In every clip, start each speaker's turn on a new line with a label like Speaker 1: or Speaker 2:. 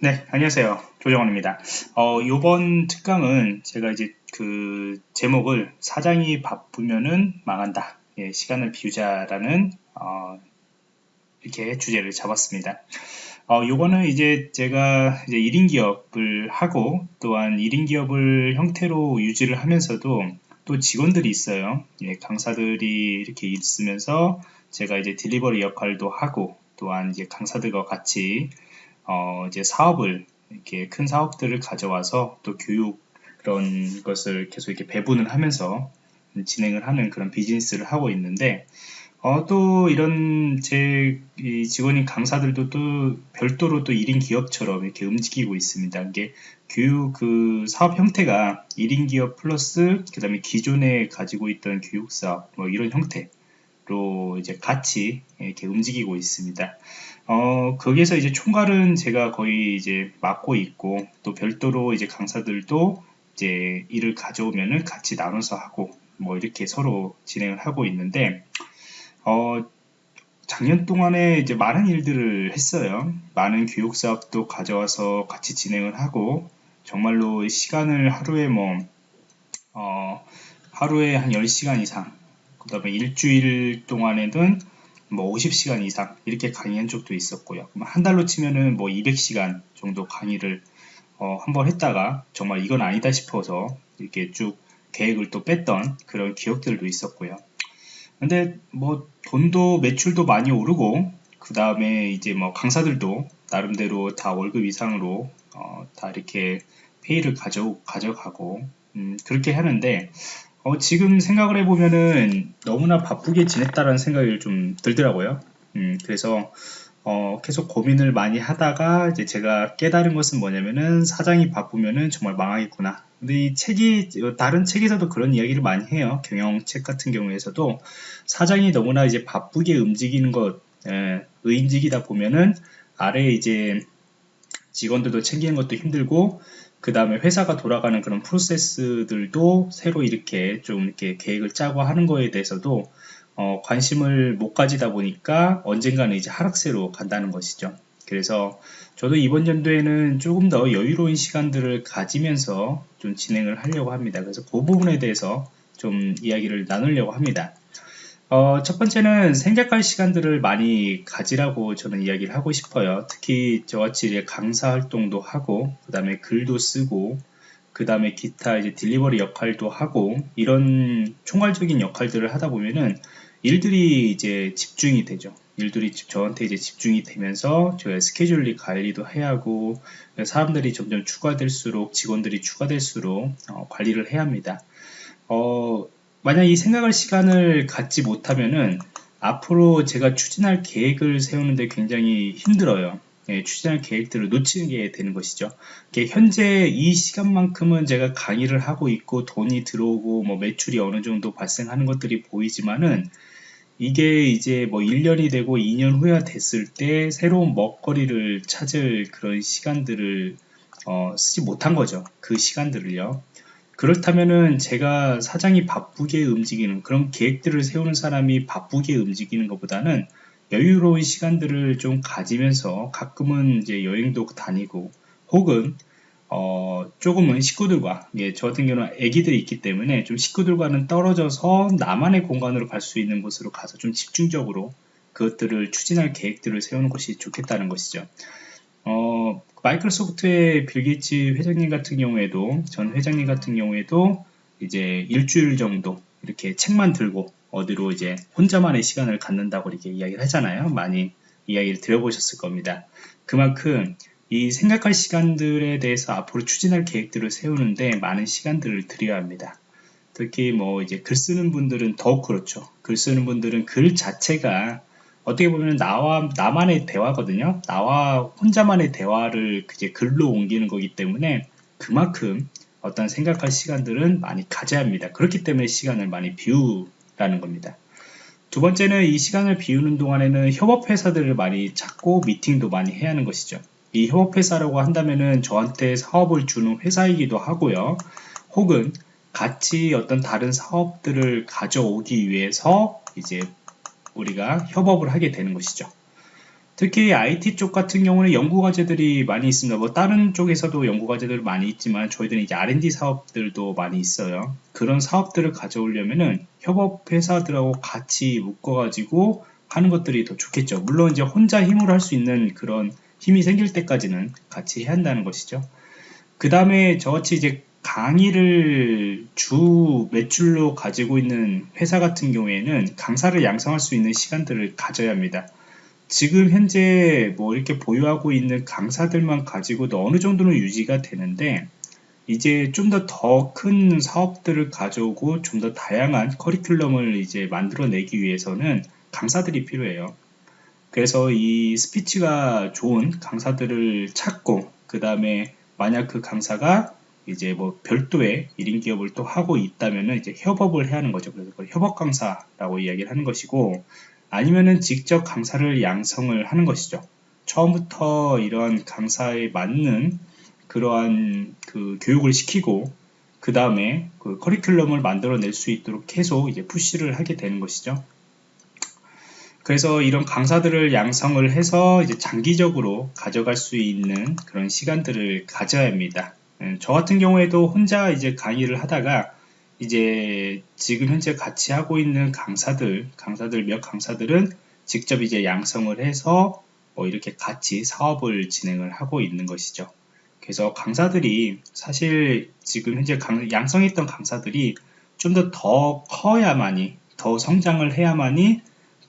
Speaker 1: 네, 안녕하세요. 조정원입니다. 어, 요번 특강은 제가 이제 그 제목을 사장이 바쁘면은 망한다. 예, 시간을 비우자라는 어, 이렇게 주제를 잡았습니다. 어, 요거는 이제 제가 이제 1인 기업을 하고 또한 1인 기업을 형태로 유지를 하면서도 또 직원들이 있어요. 예, 강사들이 이렇게 있으면서 제가 이제 딜리버리 역할도 하고 또한 이제 강사들과 같이 어, 이제 사업을 이렇게 큰 사업들을 가져와서 또 교육 그런 것을 계속 이렇게 배분을 하면서 진행을 하는 그런 비즈니스를 하고 있는데 어, 또 이런 제 직원인 강사들도 또 별도로 또 1인 기업처럼 이렇게 움직이고 있습니다. 이게 교육 그 사업 형태가 1인 기업 플러스 그 다음에 기존에 가지고 있던 교육 사업 뭐 이런 형태 로 이제 같이 이렇게 움직이고 있습니다. 어, 거기에서 이제 총괄은 제가 거의 이제 맡고 있고, 또 별도로 이제 강사들도 이제 일을 가져오면은 같이 나눠서 하고, 뭐 이렇게 서로 진행을 하고 있는데, 어, 작년 동안에 이제 많은 일들을 했어요. 많은 교육 사업도 가져와서 같이 진행을 하고, 정말로 시간을 하루에 뭐, 어, 하루에 한 10시간 이상, 그 다음에 일주일 동안에는 뭐 50시간 이상 이렇게 강의한 적도 있었고요. 한 달로 치면은 뭐 200시간 정도 강의를 어, 한번 했다가 정말 이건 아니다 싶어서 이렇게 쭉 계획을 또 뺐던 그런 기억들도 있었고요. 근데 뭐 돈도 매출도 많이 오르고 그 다음에 이제 뭐 강사들도 나름대로 다 월급 이상으로 어, 다 이렇게 페이를 가져 가져가고 음, 그렇게 하는데 어, 지금 생각을 해보면은 너무나 바쁘게 지냈다라는 생각이 좀 들더라고요. 음, 그래서 어, 계속 고민을 많이 하다가 이제 제가 깨달은 것은 뭐냐면은 사장이 바쁘면은 정말 망하겠구나. 근데 이 책이 다른 책에서도 그런 이야기를 많이 해요. 경영책 같은 경우에서도 사장이 너무나 이제 바쁘게 움직이는 것, 예, 의임직이다 보면은 아래에 이제 직원들도 챙기는 것도 힘들고 그 다음에 회사가 돌아가는 그런 프로세스들도 새로 이렇게 좀 이렇게 계획을 짜고 하는 거에 대해서도 어, 관심을 못 가지다 보니까 언젠가는 이제 하락세로 간다는 것이죠. 그래서 저도 이번 연도에는 조금 더 여유로운 시간들을 가지면서 좀 진행을 하려고 합니다. 그래서 그 부분에 대해서 좀 이야기를 나누려고 합니다. 어, 첫 번째는 생각할 시간들을 많이 가지라고 저는 이야기를 하고 싶어요. 특히 저같이 강사 활동도 하고, 그 다음에 글도 쓰고, 그 다음에 기타 이제 딜리버리 역할도 하고, 이런 총괄적인 역할들을 하다 보면은 일들이 이제 집중이 되죠. 일들이 저한테 이제 집중이 되면서 저의 스케줄리 관리도 해야 하고, 사람들이 점점 추가될수록, 직원들이 추가될수록 어, 관리를 해야 합니다. 어, 만약 이 생각할 시간을 갖지 못하면은 앞으로 제가 추진할 계획을 세우는데 굉장히 힘들어요. 예, 추진할 계획들을 놓치는 게 되는 것이죠. 현재 이 시간만큼은 제가 강의를 하고 있고 돈이 들어오고 뭐 매출이 어느 정도 발생하는 것들이 보이지만은 이게 이제 뭐 1년이 되고 2년 후에 됐을 때 새로운 먹거리를 찾을 그런 시간들을 어, 쓰지 못한 거죠. 그 시간들을요. 그렇다면은 제가 사장이 바쁘게 움직이는 그런 계획들을 세우는 사람이 바쁘게 움직이는 것보다는 여유로운 시간들을 좀 가지면서 가끔은 이제 여행도 다니고 혹은 어 조금은 식구들과 예, 저 같은 경우는 아기들이 있기 때문에 좀 식구들과는 떨어져서 나만의 공간으로 갈 수 있는 곳으로 가서 좀 집중적으로 그것들을 추진할 계획들을 세우는 것이 좋겠다는 것이죠. 어, 마이크로소프트의 빌 게이츠 회장님 같은 경우에도 전 회장님 같은 경우에도 이제 일주일 정도 이렇게 책만 들고 어디로 이제 혼자만의 시간을 갖는다고 이렇게 이야기를 하잖아요. 많이 이야기를 들어보셨을 겁니다. 그만큼 이 생각할 시간들에 대해서 앞으로 추진할 계획들을 세우는데 많은 시간들을 들여야 합니다. 특히 뭐 이제 글 쓰는 분들은 더욱 그렇죠. 글 쓰는 분들은 글 자체가 어떻게 보면 나와 나만의 대화거든요. 나와 혼자만의 대화를 이제 글로 옮기는 거기 때문에 그만큼 어떤 생각할 시간들은 많이 가져야 합니다. 그렇기 때문에 시간을 많이 비우라는 겁니다. 두 번째는 이 시간을 비우는 동안에는 협업회사들을 많이 찾고 미팅도 많이 해야 하는 것이죠. 이 협업회사라고 한다면은 저한테 사업을 주는 회사이기도 하고요. 혹은 같이 어떤 다른 사업들을 가져오기 위해서 이제 우리가 협업을 하게 되는 것이죠. 특히 IT 쪽 같은 경우는 연구 과제들이 많이 있습니다. 뭐 다른 쪽에서도 연구 과제들 많이 있지만 저희들은 이제 R&D 사업들도 많이 있어요. 그런 사업들을 가져오려면은 협업 회사들하고 같이 묶어가지고 하는 것들이 더 좋겠죠. 물론 이제 혼자 힘으로 할 수 있는 그런 힘이 생길 때까지는 같이 해야 한다는 것이죠. 그 다음에 저같이 이제 강의를 주 매출로 가지고 있는 회사 같은 경우에는 강사를 양성할 수 있는 시간들을 가져야 합니다. 지금 현재 뭐 이렇게 보유하고 있는 강사들만 가지고도 어느 정도는 유지가 되는데 이제 좀 더 더 큰 사업들을 가져오고 좀 더 다양한 커리큘럼을 이제 만들어내기 위해서는 강사들이 필요해요. 그래서 이 스피치가 좋은 강사들을 찾고 그 다음에 만약 그 강사가 이제 뭐 별도의 1인 기업을 또 하고 있다면은 이제 협업을 해야 하는 거죠. 그래서 협업 강사라고 이야기를 하는 것이고 아니면은 직접 강사를 양성을 하는 것이죠. 처음부터 이런 강사에 맞는 그러한 그 교육을 시키고 그 다음에 그 커리큘럼을 만들어낼 수 있도록 계속 이제 푸시를 하게 되는 것이죠. 그래서 이런 강사들을 양성을 해서 이제 장기적으로 가져갈 수 있는 그런 시간들을 가져야 합니다. 음, 저 같은 경우에도 혼자 이제 강의를 하다가 이제 지금 현재 같이 하고 있는 강사들, 강사들 몇 강사들은 직접 이제 양성을 해서 뭐 이렇게 같이 사업을 진행을 하고 있는 것이죠. 그래서 강사들이 사실 지금 현재 강, 양성했던 강사들이 좀 더더 커야만이 더 성장을 해야만이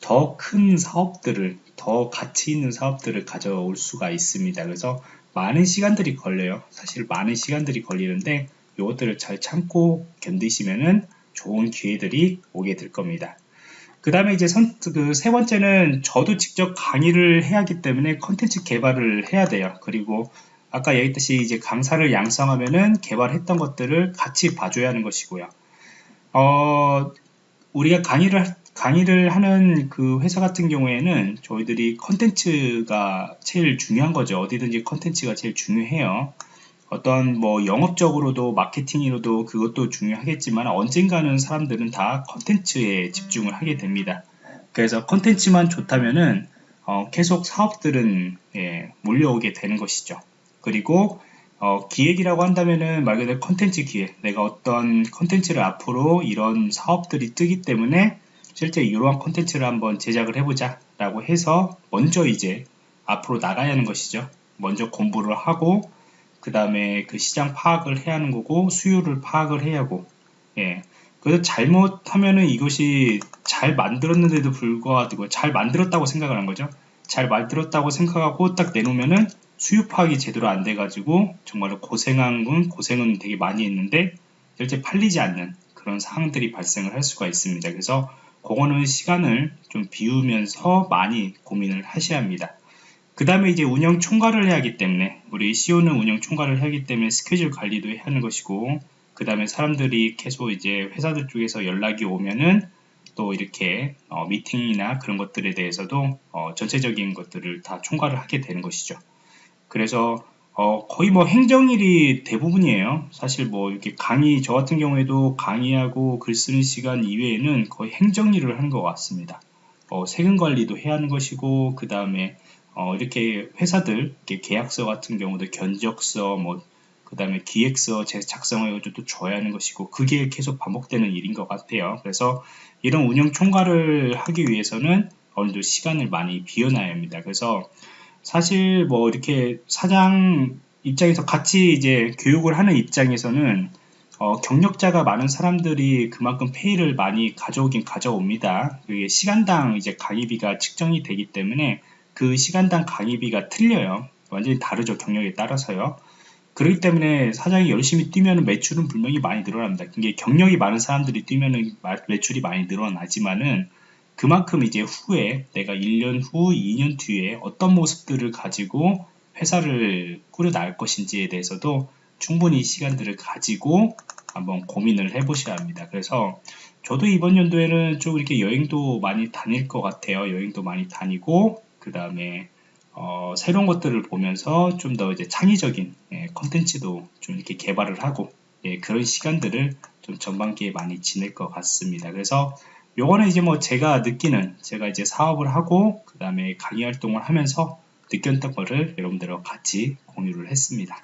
Speaker 1: 더 큰 사업들을 더 가치 있는 사업들을 가져올 수가 있습니다. 그래서 많은 시간들이 걸려요. 사실 많은 시간들이 걸리는데 이것들을 잘 참고 견디시면은 좋은 기회들이 오게 될 겁니다. 그 다음에 이제 선, 그 세 번째는 저도 직접 강의를 해야 하기 때문에 컨텐츠 개발을 해야 돼요. 그리고 아까 얘기했듯이 이제 강사를 양성하면은 개발했던 것들을 같이 봐줘야 하는 것이고요. 어, 우리가 강의를 강의를 하는 그 회사 같은 경우에는 저희들이 컨텐츠가 제일 중요한 거죠. 어디든지 컨텐츠가 제일 중요해요. 어떤 뭐 영업적으로도 마케팅으로도 그것도 중요하겠지만 언젠가는 사람들은 다 컨텐츠에 집중을 하게 됩니다. 그래서 컨텐츠만 좋다면은 어, 계속 사업들은 예, 몰려오게 되는 것이죠. 그리고 어, 기획이라고 한다면은 말 그대로 컨텐츠 기획. 내가 어떤 컨텐츠를 앞으로 이런 사업들이 뜨기 때문에 실제 이러한 컨텐츠를 한번 제작을 해보자 라고 해서 먼저 이제 앞으로 나가야 하는 것이죠. 먼저 공부를 하고 그 다음에 그 시장 파악을 해야 하는 거고 수요를 파악을 해야 하고 예. 그래서 잘못하면은 이것이 잘 만들었는데도 불구하고 잘 만들었다고 생각을 한 거죠. 잘 만들었다고 생각하고 딱 내놓으면은 수요 파악이 제대로 안 돼가지고 정말로 고생한 건 고생은 되게 많이 했는데 실제 팔리지 않는 그런 상황들이 발생을 할 수가 있습니다. 그래서 그거는 시간을 좀 비우면서 많이 고민을 하셔야 합니다. 그 다음에 이제 운영 총괄을 해야 하기 때문에 우리 CEO는 운영 총괄을 하기 때문에 스케줄 관리도 해야 하는 것이고 그 다음에 사람들이 계속 이제 회사들 쪽에서 연락이 오면은 또 이렇게 어, 미팅이나 그런 것들에 대해서도 어, 전체적인 것들을 다 총괄을 하게 되는 것이죠. 그래서 어, 거의 뭐 행정일이 대부분이에요. 사실 뭐 이렇게 강의, 저 같은 경우에도 강의하고 글 쓰는 시간 이외에는 거의 행정일을 하는 것 같습니다. 어, 세금 관리도 해야 하는 것이고, 그 다음에 어, 이렇게 회사들 이렇게 계약서 같은 경우도 견적서 뭐 그 다음에 기획서 작성해가지고 또 줘야 하는 것이고 그게 계속 반복되는 일인 것 같아요. 그래서 이런 운영 총괄을 하기 위해서는 어느 정도 시간을 많이 비워놔야 합니다. 그래서 사실 뭐 이렇게 사장 입장에서 같이 이제 교육을 하는 입장에서는 어, 경력자가 많은 사람들이 그만큼 페이를 많이 가져오긴 가져옵니다. 그게 시간당 이제 강의비가 측정이 되기 때문에 그 시간당 강의비가 틀려요. 완전히 다르죠. 경력에 따라서요. 그렇기 때문에 사장이 열심히 뛰면 매출은 분명히 많이 늘어납니다. 이게 경력이 많은 사람들이 뛰면 매출이 많이 늘어나지만은 그만큼 이제 후에 내가 1년 후, 2년 뒤에 어떤 모습들을 가지고 회사를 꾸려 나갈 것인지에 대해서도 충분히 시간들을 가지고 한번 고민을 해 보셔야 합니다. 그래서 저도 이번 연도에는 좀 이렇게 여행도 많이 다닐 것 같아요. 여행도 많이 다니고 그 다음에 어, 새로운 것들을 보면서 좀 더 이제 창의적인 예, 컨텐츠도 좀 이렇게 개발을 하고 예, 그런 시간들을 좀 전반기에 많이 지낼 것 같습니다. 그래서 요거는 이제 뭐 제가 느끼는 제가 이제 사업을 하고 그 다음에 강의 활동을 하면서 느꼈던 거를 여러분들과 같이 공유를 했습니다.